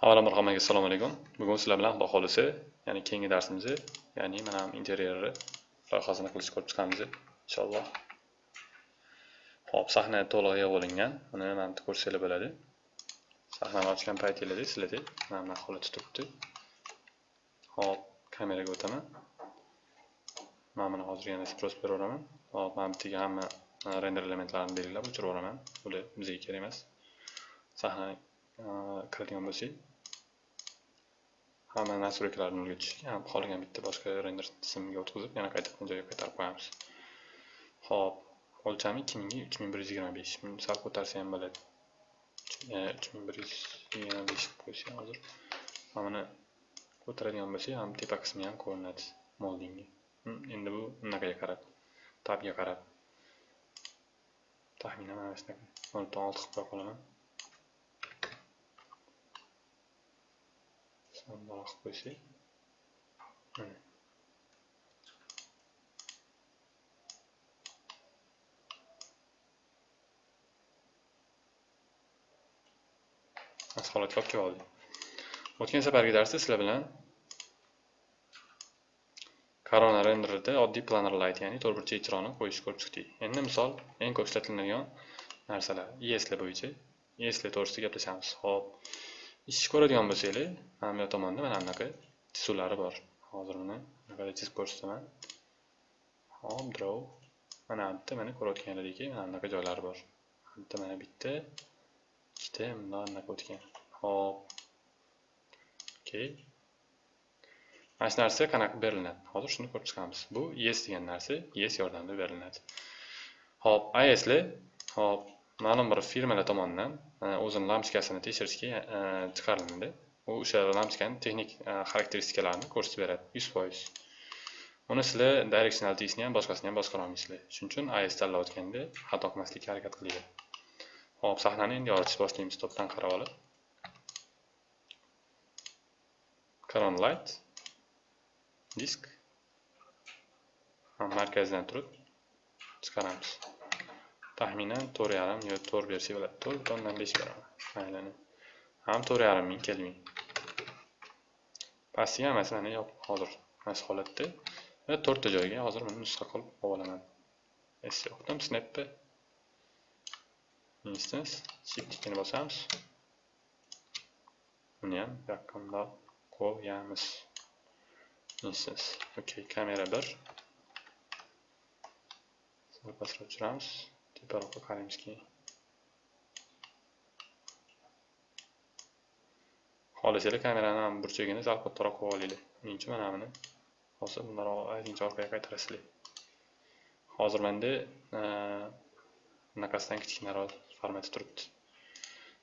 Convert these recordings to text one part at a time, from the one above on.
Avvalambor hammaga assalomu alaykum. Bugun sizlar bilan Xudo xohlasa ya'ni keyingi darsimizni, ya'ni mana interyerni loyihasini qilishni ko'rib chiqamiz inshaalloh. Xo'p, sahna to'liq yig'ib olingan. Buni mana bu ko'rsanglar bo'ladi. Sahnani ochgan paytinglarda sizlarda mana bu holatda turibdi. Xo'p, kameraga o'taman. Mana buni hozir yana sпрос beraveraman. Xo'p, mana bu yerga hamma render elementlarini belgilab o'chirib yuboraman. Bular bizga kerak emas. Sahna kiradigan bo'lsak hamma nastroykalarni nolga tushib ham qolgan bitta boshqa render tizimiga o'tkazib yana qaytadan joyiga qaytarib qo'yamiz. Ho'p o'lchami? Ikki mingga uch ming bir yuz yigirma besh. Sal ko'tarsa ham bo'ladi. Uch e, ming bir yuz yigirma besh qilib qo'ysak hozir mana buni ko'taradigan bo'lsak ham tepa qismi ham ko'rinadi moldingga. Hm, endi bu bunaqaga qarab tabga qarab. Taxminan mana shunaqa. Noldan olti qilib qo'ya qolaman. Bundoq qilib qo'ysak mana mana holatga olib kelib oldik o'tgan safargi darsda sizlar bilan korona renderida oddiy planar light ya'ni to'rtburchak ijroni qo'yishni ko'rib chiqdik endi misol eng ko'p ishlatiladigan narsalar esli bo'yicha esli to'g'risida gaplashamiz ho'p ish ko'radigan bo'lsanglar mana bu tomonda mana bunaqa chizuvlari bor. Hozir uni anaqada chizib ko'rsataman. Hop draw mana bu yerda mana ko'rayotganlaringdek mana bunaqa joylari bor. Bu yerda mana bitta ikkita bundoq anaqa o'tgan. Hop okey mana shu narsa qanaqa berilinadi hozir shuni ko'rib chiqamiz. Bu yes degan narsa yes yordamida berilinadi hop asli hop ma'lum bir firmalar tomonidan e, o'zini lampochkasini tekshirishga e, chiqariladi u o'sha lampochkani texnik e, xarakteristikalarini ko'rsatib beradi yuz foiz. Uni sizlar directionality'sini ham boshqasini ham boshqara olmaysizlar shuning uchun as tanlayotganda xato qilmaslikka harakat qilinglar. Hop sahnani endi yoritishni boshlaymiz topdan qarab olib. Crown light disk. Markazdan turib chiqaramiz. Taxminan to'rt yarim yo to'rt bersak bo'ladi. To'rt butun o'ndan besh beraman. Maylini ham to'rt yarim ming kelming pastiga hammasini mana yopib hozir mana holatda va to'rtta joyga hozir buni nusxa qilib olib olaman s yoqdan snappa instance shift ikkini bosamiz. Uni ham bu qo'yamiz. Instance okey kamera bir. Sal pastroq tushiramiz teparoqqa qaraymiz keyin xohlasanglar kamerani ham burchagini sal kattaroq qilib olinglar men uchun mana buni? Hozir bundaroq aytingchi orqaga qaytarasizlar. Hozir menda e, bunaqasidan kichkinaroq format turibdi.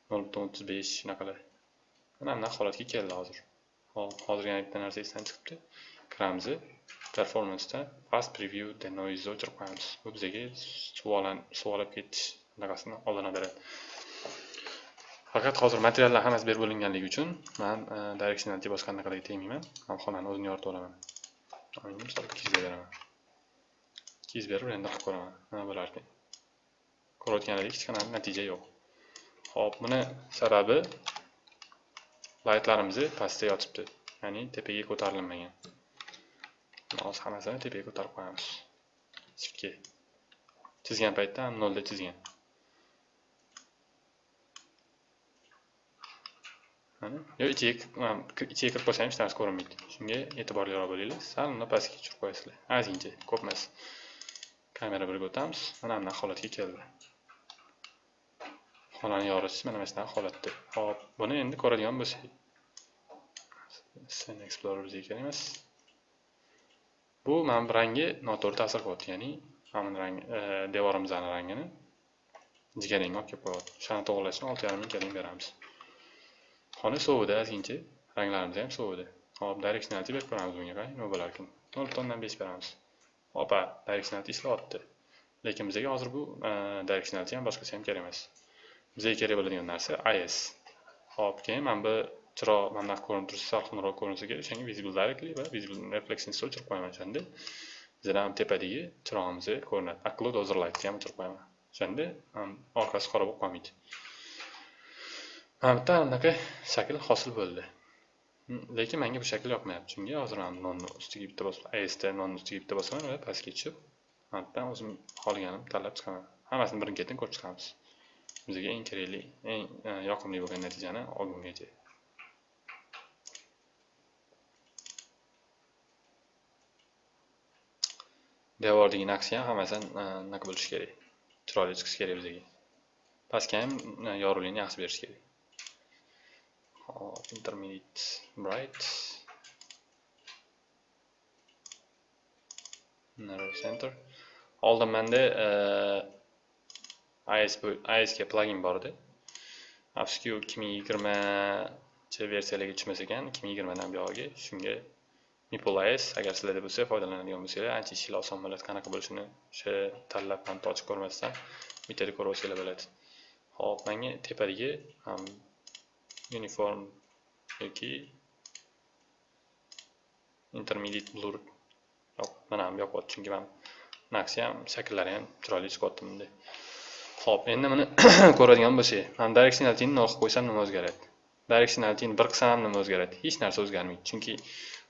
Nol butun o'ttiz besh shunaqalar mana bunaqa holatga keldi hozir. Hozir yana bitta narsa esdan chiqibdi. Kiramiz performanceda fast preview the noise o'chirib qo'yamiz bu bizga suvolab ketish anaqasini oldini beradi faqat hozir materiallar hammasi berib bo'linganligi uchun man directional directionality boshqa anaqalarga tegmayman man xonani o'zini yoritib olaman misol ikki yuzga beraman ikki yuz berib render qilib ko'raman nima bo'larkan ko'rayotganlaringiz kichkina natija yo'q ho'p buni sababi laytlarimiz pastda yotibdi ya'ni tepaga ko'tarilmagan hozir hammasini tepaga ko'tarib qo'yamiz shiftga chizgan paytda ham nolda chizgan mana yo ichiga ichiga kirib qo'ysam ham hech narsa ko'rinmaydi shunga e'tiborliroq bo'linglar sal uni pastga tushirib qo'yasizlar ozgincha ko'p emas kamera birga o'tamiz mana bunaqa holatga keldi xonani yoritish mana mana shunaqa holatda hop buni endi ko'radigan bo'lsak scene explorerga kerak emas bu mana bu rangi noto'g'ri ta'sir qilyapti ya'ni mana rang e, devorimizni rangini jigarrangga olib kelib qo'yapti o'shani to'g'irlash uchun olti yarim ming kelin beramiz. Xona sovidi ozgincha ranglarimiz ham sovidi hop direksionalni berib ko'ramiz bunga qarang nima bo'larkan nol butun o'ndan besh beramiz. Opa direksionalni ishlayapti lekin bizga hozir bu e, direksionalni ham boshqasi ham kerak emas. Bizga kerak bo'ladigan narsa is hop keyin mana bu chiroq mana bunaqa ko'rinib tursa salqinroq ko'rinsa kerak o'shanga visible directly va visible reflection o'chirib qo'yaman o'shanda. Bizada ham tepadagi chirog'imiz ko'rinadi occlude over lightni ham o'chirib qo'yaman o'shanda. Orqasi qora bo'lib qolmaydi. Mana bitta anaqa shakl hosil bo'ldi. Hmm, lekin menga bu shakl yoqmayapti. Chunki hozir mana nonni ustiga bitta bosib asda nonni ustiga bitta bosaman va pastga tushib mana o'zim xohlaganim tanlab chiqaman. Hammasini birin ketin ko'rib chiqamiz. Bizga eng kerakli eng e, yoqimli bo'lgan natijani olgungacha devordagi naqshi ham hammasi anaqa bo'lishi kerak chiroyli chiqishi kerak bizga pastga ham yorug'likni yaxshi berish kerak hop intermediate bright narrow center oldin menda isga plagin bor edi afsuski u ikki ming yigirmachi versiyalarga tushmas ekan ikki ming yigirmadan buyog'iga shunga Mipol agar sizlarda bo'lsa foydalanadigan bo'lsanglar ancha ishinglar oson bo'ladi qanaqa bo'lishini o'sha tanlab ham ochib ko'rmasdan bittada ko'rib olsanglar bo'ladi hop menga tepadagi uniform yoki intermediate blur yo'q mana ham yoqyapti chunki man naqsi ham shakllari ham chiroyli chiqyapti bunday Xo'p, endi buni ko'radigan bo'lsak, man directionalityni nol qilib qo'ysam nima o'zgaradi? Directionalityni bir qilsam nima o'zgaradi? Hech narsa o'zgarmaydi, chunki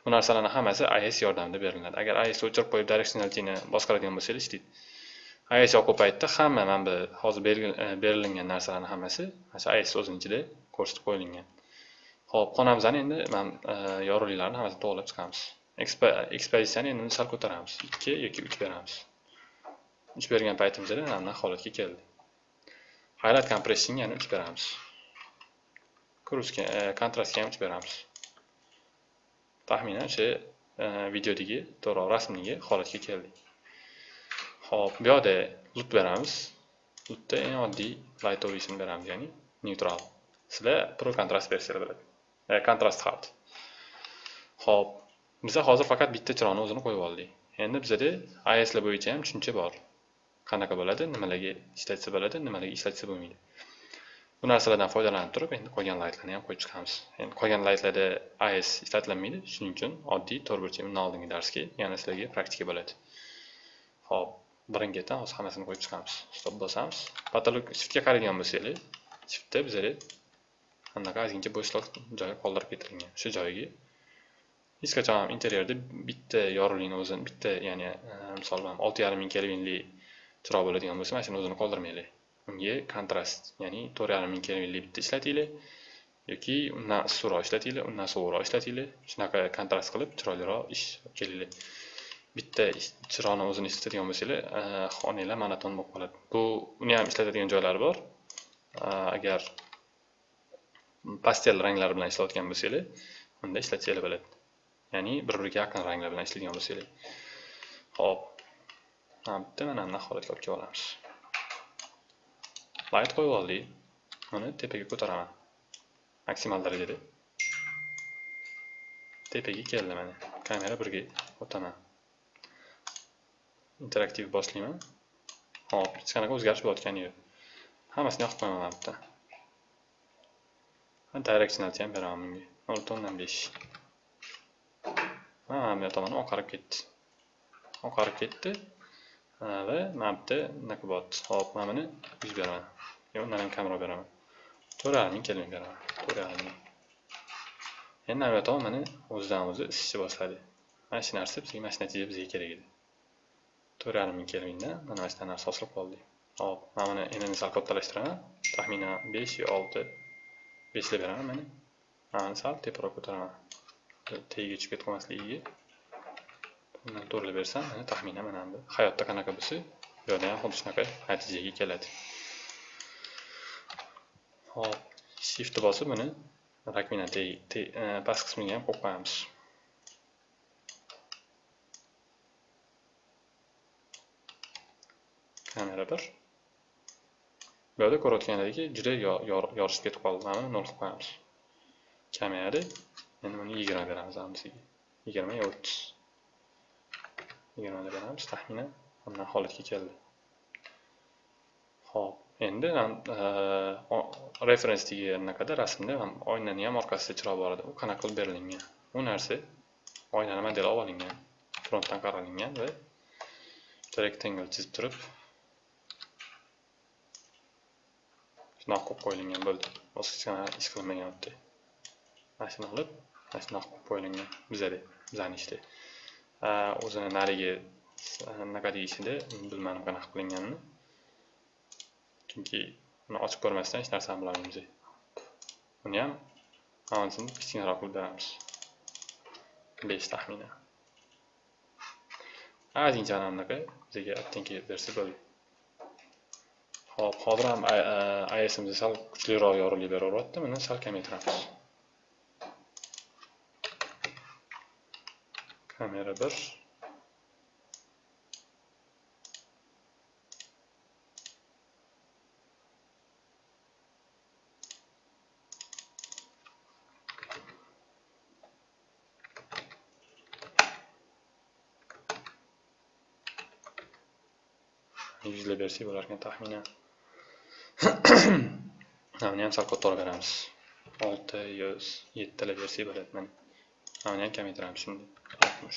bu narsalarni hammasi IS yordamida beriladi. Agar IS o'chirib qo'yib directionalityni boshqaradigan bo'lsangiz, ishlaydi IS yo'q paytda hamma mana bu hozir berilingan e, berilgan narsalarning hammasi masalan IS o'zining ichida ko'rsatib qo'yilgan. Xo'p, qonamizani endi men yorug'liklarni hammasini to'g'irlab chiqamiz. Ekspozitsiyani endi sal ko'taramiz. 2 yoki 3 beramiz. 3 bergan paytimizda mana holatga keldi. highlight compressingga yana uch beramiz kruzga kontrastga e, ham 3 beramiz taxminan o'sha e, videodagi to'g'ri rasmdagi holatga keldik. Ho'p bu yoqda lut beramiz. Lutda eng oddiy light ovishni beramiz ya'ni neutral. Sizlar pro kontrast versiyalar biladi. E, kontrast hard ho'p biza hozir faqat bitta chiroqni o'zini qo'yib oldik. Endi bizada islar bo'yicha ham tushuncha bor. Qanaqa bo'ladi? Nimalarga ishlatsa bo'ladi? Nimalarga ishlatsa bo'lmaydi? Bu narsalardan foydalanib turib endi qolgan laytlarni ham qo'yib chiqamiz. Endi qolgan laytlarda is ishlatilmaydi shuning uchun oddiy to'rtburchak undan oldingi darsga yana sizlarga praktika bo'ladi. Ho'p birin hozir hammasini qo'yib chiqamiz. Stop bosamiz. Patolog shiftga qaraydigan bo'lsanglar shiftda bizada anaqa ozgincha bo'shliq joyi qoldirib ketilgan o'sha joyiga hech qachon ham interyerda bitta yorug'likni o'zini bitta ya'ni e, misol bilan olti yarim ming kelvinli chiroq bo'ladigan bo'lsa mana shuni o'zini qoldirmanglar unga kontrast ya'ni to'rt yarim ming kelvinli bitta ishlatinglar yoki undan issiqroq ishlatinglar undan sovuqroq ishlatinglar. Shunaqa kontrast qilib chiroyliroq ish olib kelinglar. Bitta chiroqni o'zini ishlatadigan bo'lsanglar eh, xonanglar monoton bo'lib qoladi. Bu uni ham ishlatadigan joylari bor. Eh, agar pastel ranglar bilan ishlayotgan bo'lsanglar unda ishlatsanglar bo'ladi. Ya'ni bir biriga yaqin ranglar bilan ishlaydigan bo'lsanglar. Ho'p mana bitta mana bunaqa holatga olib kelib olamiz. Light qo'yib oldik uni tepaga ko'taraman. Maksimal darajada. Tepaga keldi mana kamera birga o'taman. Interaktiv boshlayman. Hop hech qanaqa o'zgarish bo'layotgani yo'q. Hammasini yoqib qo'yaman mana bitta directionality ham beraman bunga. Nol butun o'ndan besh. Mana bu tomoni oqarib ketdi. Oqarib ketdi. Va mana bitta yerda bunaqa bo'lyapti hop mana buni yuz beraman. Yo undan ham kamroq beraman. To'rt yarim ming kelvin beraman. To'rt endi mana bu tomon mana o'zidan o'zi isishni boshladi. Mana shu narsa bizga mana shu natija bizga kerak edi. To'rt yarim ming kelvinda mana mana shunaqa narsa hosil qildik hop mana buni endi sal kattalashtiraman taxminan besh yo olti beshlab beraman mana. Mana sal teparoq ko'taraman. Tagiga tushib ketib qolmasligiga. Bundan to'g'rilab bersam mana taxminan mana bu hayotda qanaqa bo'lsa bu yerda ham xuddi shunaqa natijaga keladi. Hop shiftni bosib buni rakmina e, past qismiga ham qo'yib qo'yamiz. Kamera bir. Bu yerda ko'rayotganlaringki juda yorishib ketib qoldi. Mana buni nol qilib qo'yamiz. Kamera endi buni yigirma beramiz hammasiga. Yigirma yo o'ttiz. Yigirmada beramiz taxminan mana holatga keldi. Ho'p endi e, referensdagi anaqada rasmda oynani ham orqasida chiroq bor edi. U qanaqa qilib berilgan? U narsa oynani modeli olib olingan frontdan qaralingan va bitta rectangle chizib turib shunaqa qilib qo'yilgan bo'ldi. Bosqichga ish qilmagan yerda mana shuni olib mana shunaqa qilib qo'yilgan. Bizada bizani ishda o'zini narigi anaqa deyishini bilmadim qanaqa qilinganini chunki uni ochib ko'rmasdan hech narsani bilolmaymiz buni ham hammasini kichkinaroq qilib beramiz besh taxminan ozgincha anaqa bizga отtenки bersa bo'ldi Xo'p, hozir ham ISMZ sal kuchliroq yorug'lik beraveryapti. Buni sal kamaytiramiz. Kamera 1 yuzlab bersak bo'larkan taxminan buni ham sal kattaroq beramiz olti yuz yettilab bersak bo'ladi mana buni ham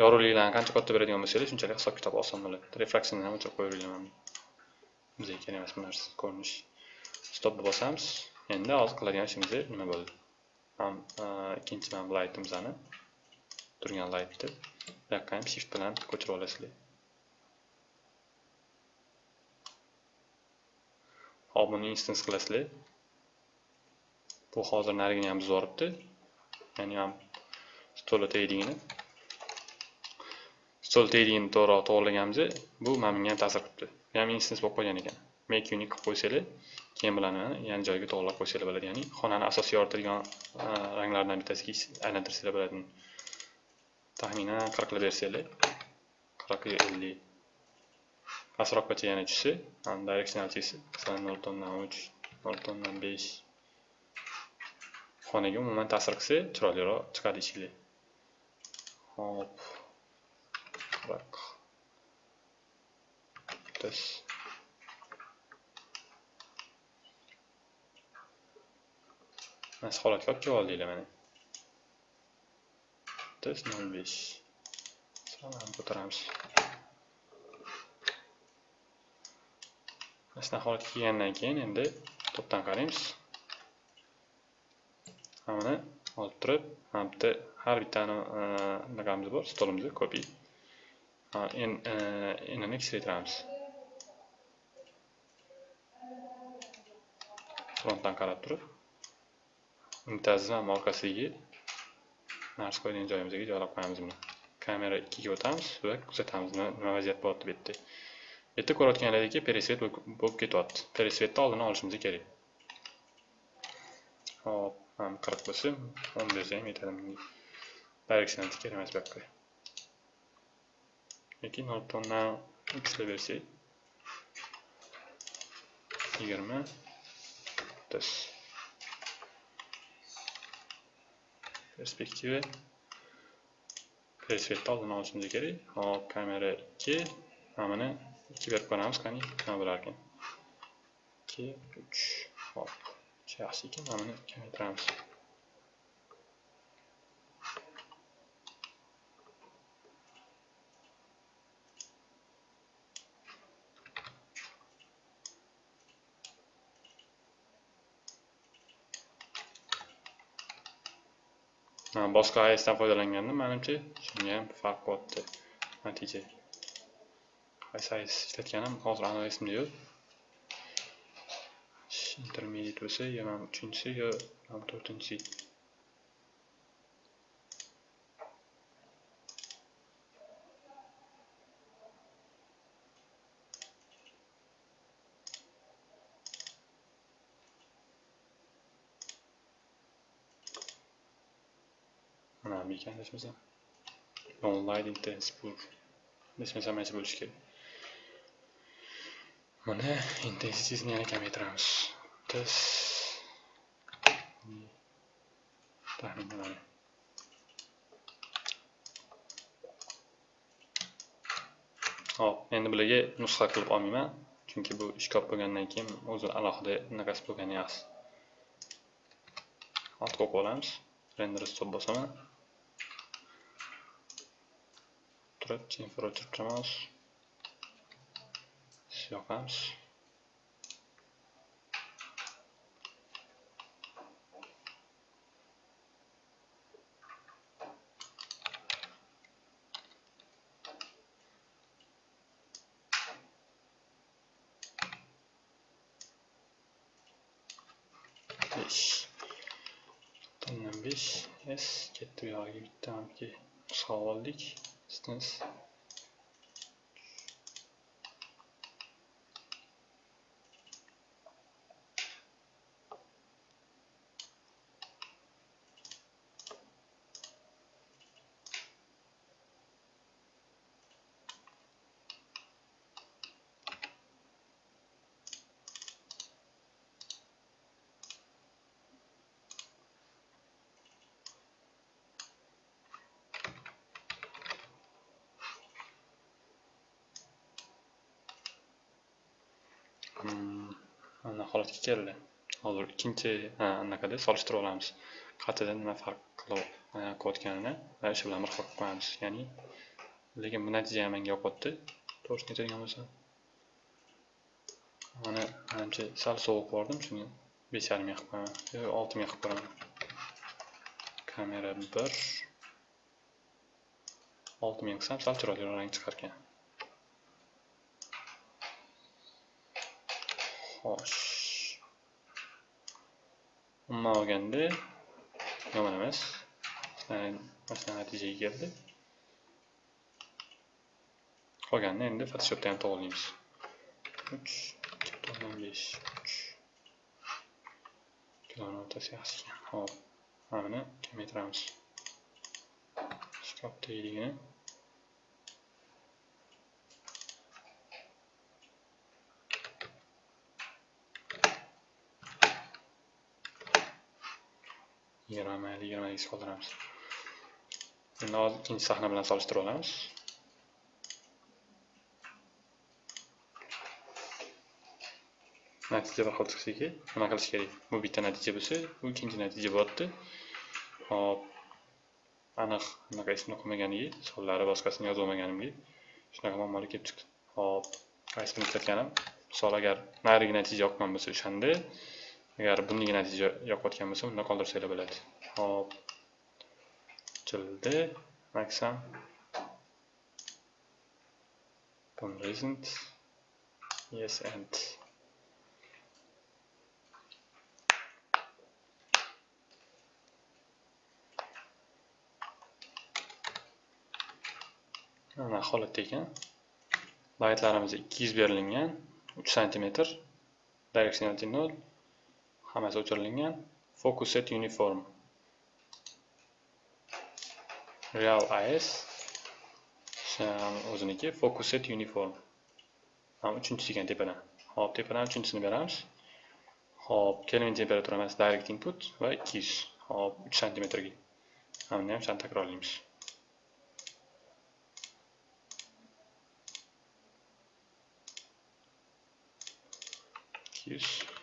yorug'liklarni qancha katta beradigan bo'lsangiz shunchalik hisob kitob oson bo'ladi. Refraksiyani ham o'chirib qo'yaverganman bizga kerak emas bu narsa ko'rinish. Stopni bosamiz. Endi hozir qiladigan ishimiz nima bo'ldi? E, ikkinchi mana bu laytimizni turgan laytni bu yoqqa ham shift bilan ko'chirib olasizlar. Hop buni instance qilasizlar. Bu hozir narigini ham buzib yuboribdi ya'ni stoli tegdigini stol tegdigini to'g'ri to'g'irlaganimizda bu mana bunga ham ta'sir qilibdi. Bu ham instans bo'lib qolgan ekan. Make unique qilib qo'ysanglar keyin bilan yana joyiga to'g'irlab qo'ysanglar bo'ladi. Ya'ni xonani asosiy yoritilgan e, ranglardan bittasiga aylantirsanglar bo'ladi. Taxminan qirq qilib bersanglar qirq ellik. Pastroqqa yana tushsa directionalchisi masalan 0.3 0.5 kutubxonaga umuman ta'sir qilsa chiroyliroq chiqadi ishinglar hop qirq o'ttiz mana shu holatga olib kelib oldinglar mana. O'ttiz nol besh. Sanani ko'taramiz. Mana shunaqa holatga kelgandan keyin endi to'pdan qaraymiz. Mana olib turib mana bitta har bittani e, anaqamiz bor stolimiz kopi e, enini kichraytiramiz frontdan qarab turib bittasi ham orqasiga narsa qo'ygan joyimizga joylab qo'yamiz buni. Kamera ikkiga o'tamiz va kuzatamiz. Nima vaziyat bo'lyapti bu yerda? Bu yerda ko'rayotganlaringki peresvet bo'lib ketyapti. Peresvetni oldini olishimiz kerak. Hop. Mana qirq bo'lsa o'n bersa ham yetadi direksionati kerak emas bu yoqqa. Yoki nol tonna uchta bersak yigirma o'ttiz perspektiva. Presvetni oldini olishimiz kerak. Hop kamera ikki. Mana buni ikki berib ko'ramiz qani nima bo'larkan ikki uch hop. Yaxshi ekan mana buni kamaytiramiz boshqa AESdan foydalanganda manimcha shunga ham farq bo'lyapti natija. qaysi AES ishlatganim hozir aniq esimda yo'q. Intermediate bo'lsa yo mana bu uchinchisi yo mana bu to'rtinchisi mana bu ekan adashmasam online intensive adashmasam mana shu bo'lishi kerak mana intensivni yana e kamaytiramiz das taxminan hop endi bularga nusxa qilib olmayman chunki bu ishkop bo'lgandan keyin o'zi alohida anaqasi bo'lgani yaxshi. Ortga o'qib olamiz render stop bosaman. Turib chimfir o'chirib turamiz yoqamiz besh to'qsondan besh s ketdi bu yog'iga bitta nusxa oldik distance mana holatga keldi. Hozir ikkinchi anaqada solishtirib olamiz. Qatida nima farq qilayotganini va o'sha bilan bir xil qilib qo'yamiz ya'ni lekin bu natija ham menga yoqyapti to'g'risini aytadigan bo'lsam mana manimcha sal sovuq bordim shuni besh yarimga qilib qo'yaman olti ming qilib qo'yaman kamera bir olti ming qilsam sal chiroyliroq rang chiqarkan. Xo'sh. Umuman olganda yomon emas. Mana natijaga keldi. Qolganini endi photoshopda ham to'g'rilaymiz uch ikki butun besh uch. Ikkilarni o'rtasi yaxshi ekan hop mana buni kamaytiramiz shkaf yigirma mayli yigirmalikka qoldiramiz. Endi hozir ikkinchi sahna bilan solishtirib olamiz natija bir xil nima qilish kerak? Bu bitta natija bo'lsa bu ikkinchi natija bo'lyapti hop aniq anaqa ismini qo'ymaganiga sonlari boshqasini yozolmaganimga shunaqa muammolar kelib chiqdi. Hop qaysi birini ishlatganim misol agar narigi natija yoqqan bo'lsa o'shanda agar bunday natija yoqayotgan bo'lsa unda qoldirsanglar bo'ladi. Hop ochildi maksam. Pun recent yes and. Mana holatda ekan. Laytlarimiz 200 berilgan 3 santimetr. Directionality 0 hammasi o'chirilgan focus set uniform. Real is o'ziniki focus set uniform. Mana uchinchisi ekan tepadan. Hop tepadan uchinchisini beramiz. Hop kelvin temperaturamiz direct input va 200 hop 3 santimetrga mana buni ham shuni takrorlaymiz. Yuz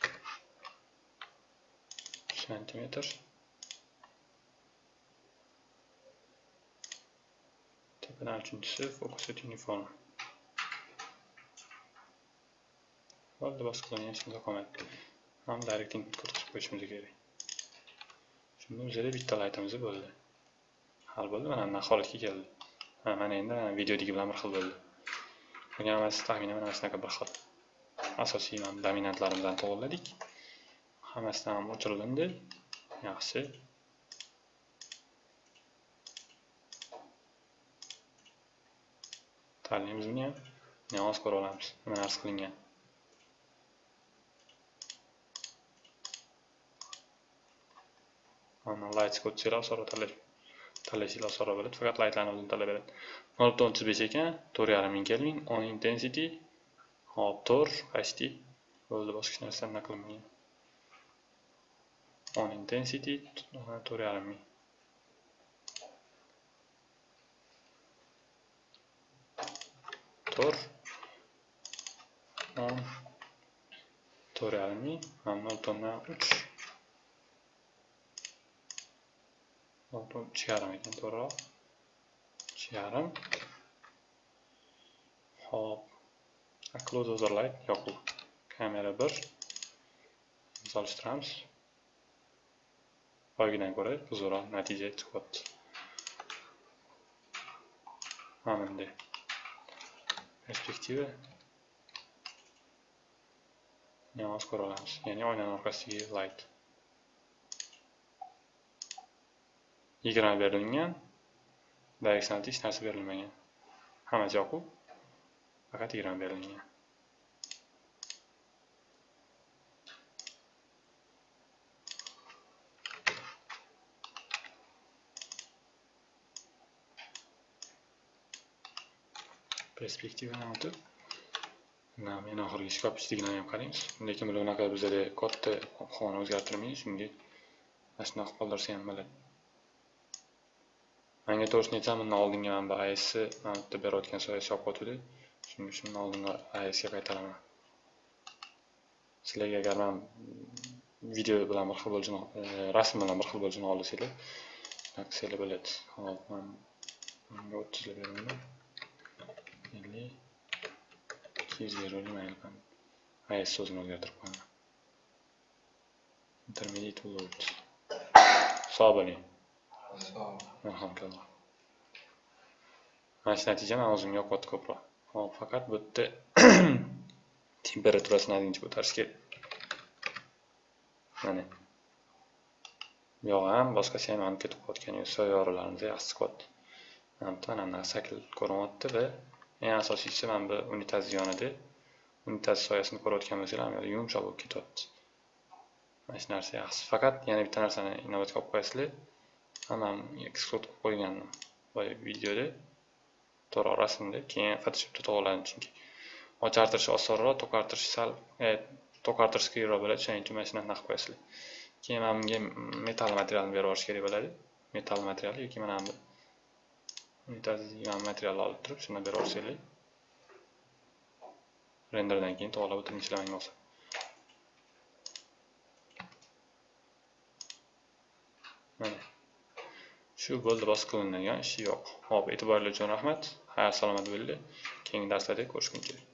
santimetr tepadan uchinchisi focus at uniform bo'ldi boshqalarni hech kimda qolmayapti ham direct input kirgizib qo'yishimiz kerak shunda bizada bitta laytimiz bo'ldi hal bo'ldi mana bunaqa holatga keldi mana endi videodagi bilan bir xil bo'ldi qolgan hammasi taxminan mana shunaqa bir xil asosiy dominantlarimizni to'g'irladik hammasidan ham o'chirilindi yaxshi. Tanlaymiz buni ham namoz ko'ra olamiz? Nima narsa qilingan? Mana light ko'rsanglar osonroq tanlash tanlashinglar osonroq bo'ladi. Faqat lightlarni o'zini tanlab beradi nol butun o'ttiz besh ekan. To'rt yarim ming kelvin on intensity hop to'rt почти bo'ldi boshqa hech narsa anaqa qilinmagan? On intensity to'rt yarim ming to'rt o'n to'rt yarim ming mana nol butun uch nol butun uch yarim ekan to'g'riroq uch yarim hop. Close overlay yoquv kamera bir solishtiramiz 확인해고를 부수라 natija chiqyapti mana perspektiva namoz ko'ra olamiz ya'ni oynani orqasidagi light. yigirma berilgan direksional hech narsa berilmagan hamma joy yoqib faqat yigirma berilgan perspektivadan o'tib men oxirgi shkopchiligini ham qarang. Lekin bunaqa bizada katta xona o'zgartirmaydi. Shunga mana shunaqa qoldirsa ham bo'ladi manga to'g'risini aytsam bundan oldingi mana bu asni mana bu yerda berayotgan soyasi yopib qotgandi shuning uchun oldingi asga qaytaraman. Sizlarga agar man video bilan bir xil bo'lishini e, rasm bilan bir xil bo'lishini xohlasanglar shunaqa qilsanglar bo'ladi. Hop man bunga beraman ellik ikki yuz beraylik mayli as so'zini o'zgartirib qo'yaman intermediate load sog' bo'ling marhamat mana shu natija man o'zimga yoqyapti ko'proq hop faqat bu yerda temperaturasini ozgincha ko'tarish kerak mana bu yoq ham boshqasi ham yonib ketib qolayotgan soya yorug'larimiz yaxshi chiqyapti mana bu yerda mana shakl ko'rinyapti va eng asosiysi mana bu unitaz yonida. Unitaz soyasini ko'rayotgan bo'lsanglar mana bu yerda yumshoq bo'lib ketyapti. Mana shu narsa yaxshi faqat yana bitta narsani inobatga olib qo'yasizlar. Man eksport qilib qo'ygandim boya videoda to'g'ri rasmda keyin photoshopda to'g'irladim chunki ochartirish osonroq to'qartirish sal e, to'qartirish qiyinroq bo'ladi. Shuning uchun mana shunaqa qilib qo'yasizlar. Keyin mana bunga metall materialni berib yuborish kerak bo'ladi. Metall material yoki mana bu unitazli material olib turib shuni berib yuborsanglar renderdan keyin to'g'rilab o'tirib ishlamang bo'lsa mana. Shu bo'ldi boshqa qilinadigan ishi yo'q. Ho'p e'tiboringiz uchun rahmat. Xayr salomat bo'linglar keyingi darslarda ko'rishguncha